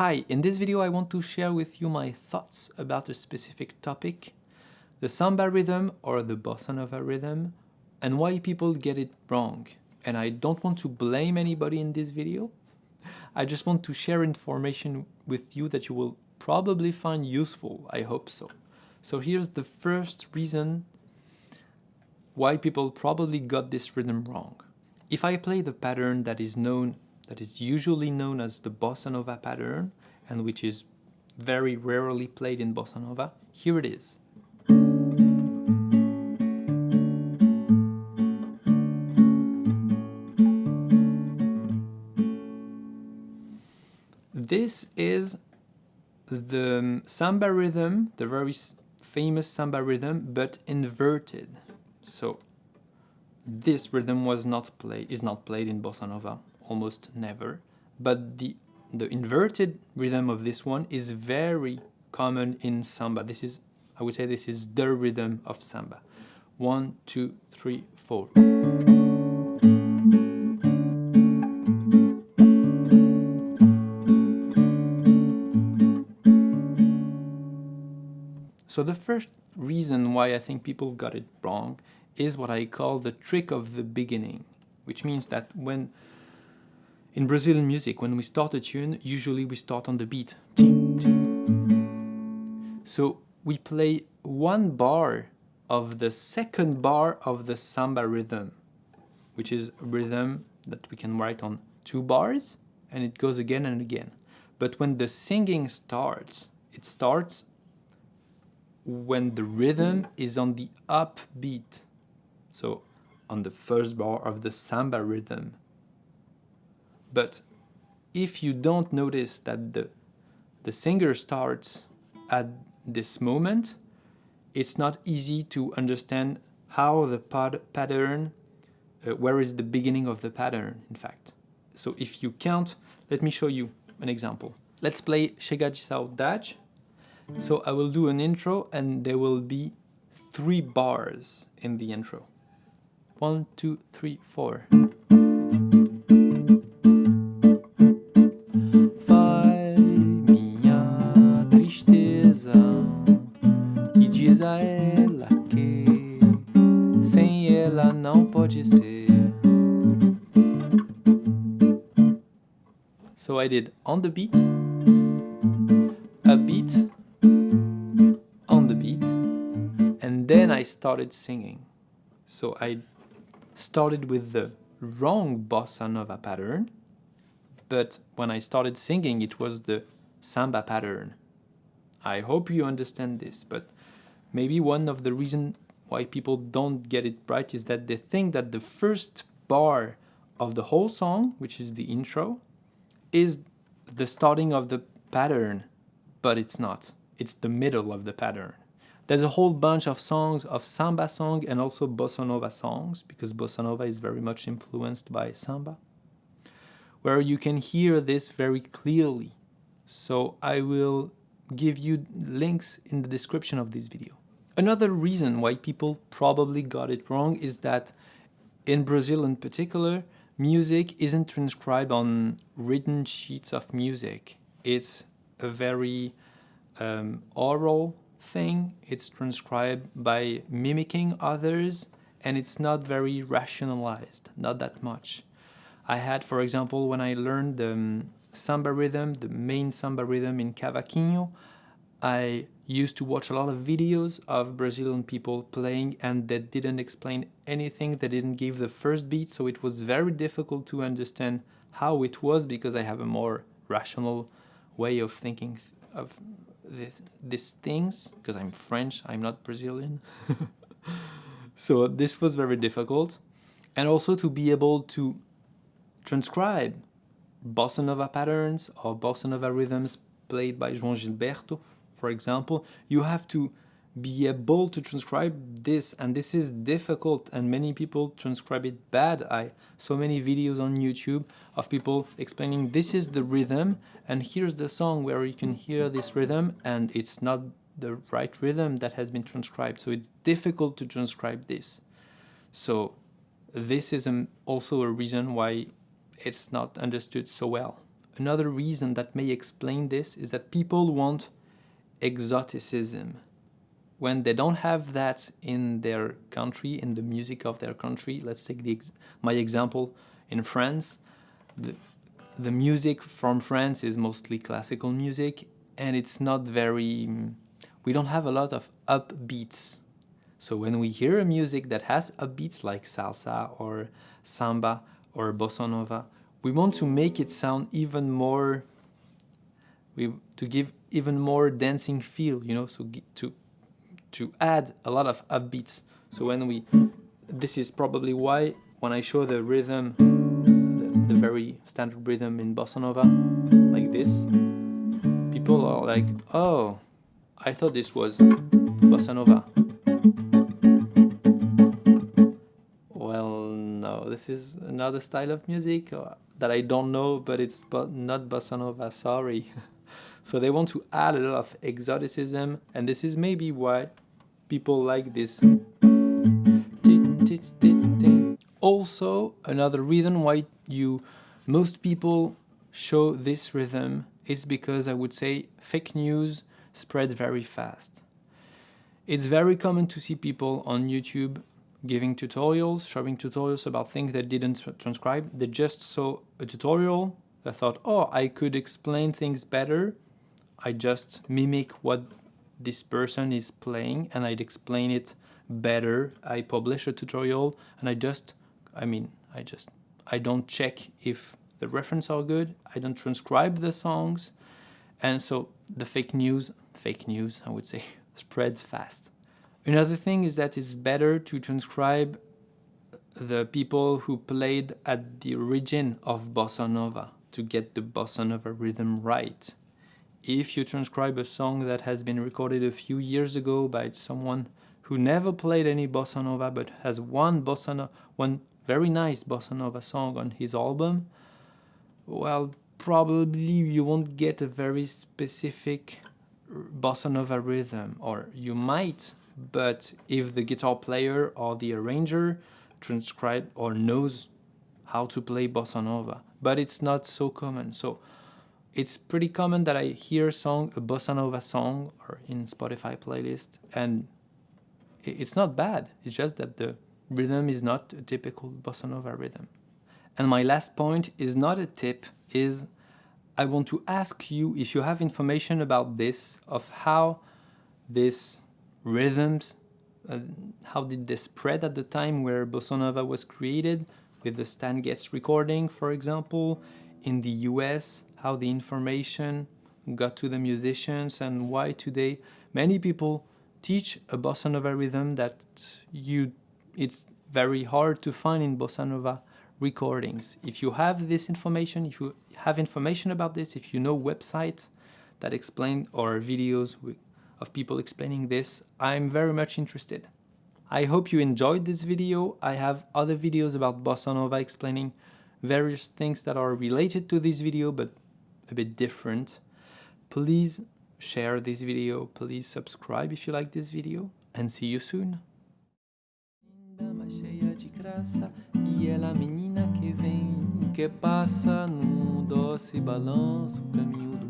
Hi, in this video I want to share with you my thoughts about a specific topic, the samba rhythm or the bossa nova rhythm, and why people get it wrong. And I don't want to blame anybody in this video, I just want to share information with you that you will probably find useful, I hope so. So here's the first reason why people probably got this rhythm wrong. If I play the pattern that is known that is usually known as the bossa nova pattern and which is very rarely played in bossa nova. Here it is. This is the samba rhythm, the very famous samba rhythm, but inverted. So this rhythm was not play is not played in bossa nova almost never. But the, the inverted rhythm of this one is very common in samba. This is, I would say this is the rhythm of samba. One, two, three, four. So the first reason why I think people got it wrong is what I call the trick of the beginning, which means that when in Brazilian music, when we start a tune, usually we start on the beat. So we play one bar of the second bar of the samba rhythm, which is a rhythm that we can write on two bars, and it goes again and again. But when the singing starts, it starts when the rhythm is on the upbeat. So on the first bar of the samba rhythm. But if you don't notice that the, the singer starts at this moment, it's not easy to understand how the pattern, uh, where is the beginning of the pattern, in fact. So if you count, let me show you an example. Let's play Chega de Saudade. So I will do an intro and there will be three bars in the intro. One, two, three, four. So I did on the beat, a beat, on the beat, and then I started singing. So I started with the wrong bossa nova pattern, but when I started singing it was the samba pattern. I hope you understand this, but maybe one of the reasons why people don't get it right is that they think that the first bar of the whole song, which is the intro, is the starting of the pattern, but it's not. It's the middle of the pattern. There's a whole bunch of songs of samba song and also bossa nova songs, because bossa nova is very much influenced by samba, where you can hear this very clearly. So I will give you links in the description of this video. Another reason why people probably got it wrong is that in Brazil in particular, music isn't transcribed on written sheets of music. It's a very um, oral thing. It's transcribed by mimicking others and it's not very rationalized, not that much. I had, for example, when I learned the um, samba rhythm, the main samba rhythm in cavaquinho, I used to watch a lot of videos of Brazilian people playing and they didn't explain anything, they didn't give the first beat, so it was very difficult to understand how it was because I have a more rational way of thinking of this, these things, because I'm French, I'm not Brazilian. so this was very difficult. And also to be able to transcribe bossa nova patterns or bossa nova rhythms played by João Gilberto, for example, you have to be able to transcribe this and this is difficult and many people transcribe it bad. I so many videos on YouTube of people explaining this is the rhythm and here's the song where you can hear this rhythm and it's not the right rhythm that has been transcribed so it's difficult to transcribe this. So this is um, also a reason why it's not understood so well. another reason that may explain this is that people want exoticism. When they don't have that in their country, in the music of their country, let's take the my example in France. The, the music from France is mostly classical music and it's not very, we don't have a lot of upbeats. So when we hear a music that has upbeats like salsa or samba or bossa nova, we want to make it sound even more, we, to give even more dancing feel, you know, so to, to add a lot of upbeats. So when we, this is probably why when I show the rhythm, the, the very standard rhythm in bossa nova, like this, people are like, oh, I thought this was bossa nova. This is another style of music uh, that I don't know, but it's not bossa nova, sorry. so they want to add a lot of exoticism, and this is maybe why people like this. Also, another reason why you most people show this rhythm is because I would say fake news spread very fast. It's very common to see people on YouTube giving tutorials, showing tutorials about things they didn't transcribe. They just saw a tutorial, they thought, oh, I could explain things better. I just mimic what this person is playing and I'd explain it better. I publish a tutorial and I just, I mean, I just, I don't check if the reference are good, I don't transcribe the songs, and so the fake news, fake news, I would say, spread fast. Another thing is that it's better to transcribe the people who played at the origin of bossa nova to get the bossa nova rhythm right. If you transcribe a song that has been recorded a few years ago by someone who never played any bossa nova but has one bossa nova, one very nice bossa nova song on his album, well, probably you won't get a very specific bossa nova rhythm, or you might, but if the guitar player or the arranger transcribe or knows how to play bossa nova, but it's not so common. So it's pretty common that I hear a song, a bossa nova song, or in Spotify playlist, and it's not bad. It's just that the rhythm is not a typical bossa nova rhythm. And my last point is not a tip, is I want to ask you if you have information about this, of how this rhythms, uh, how did they spread at the time where Bossa Nova was created, with the Stan Getz recording, for example, in the US, how the information got to the musicians and why today many people teach a bossa nova rhythm that you it's very hard to find in bossa nova recordings. If you have this information, if you have information about this, if you know websites that explain or videos of people explaining this, I'm very much interested. I hope you enjoyed this video. I have other videos about Bossa Nova explaining various things that are related to this video but a bit different. Please share this video, please subscribe if you like this video and see you soon. que passa num doce balanço caminho do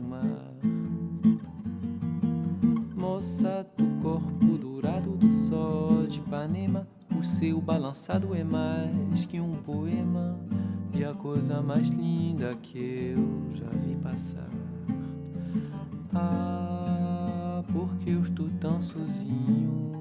Moça do corpo dourado do sol de Ipanema, o seu balançado é mais que um poema e a coisa mais linda que eu já vi passar. Ah, porque eu estou tão sozinho